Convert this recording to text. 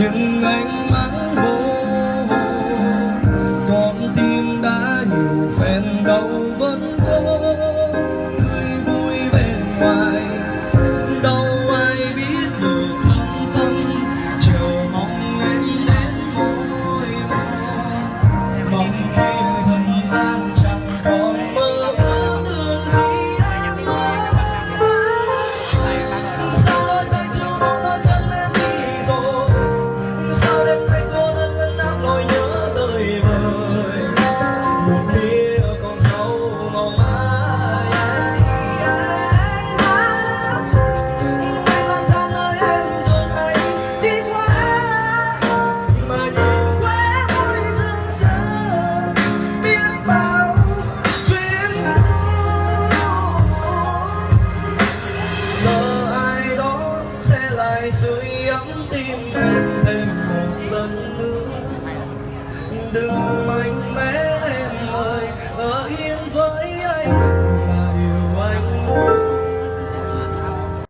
những ánh mắt vô hồn. Con tim đã nhiều phen đau vẫn có tươi vui bên ngoài. Đâu ai biết được thân tâm, chờ mong em đến môi mong khi lại rơi ấm tim em thêm một lần nữa. Đừng mạnh mẽ em ơi, ở yên với anh.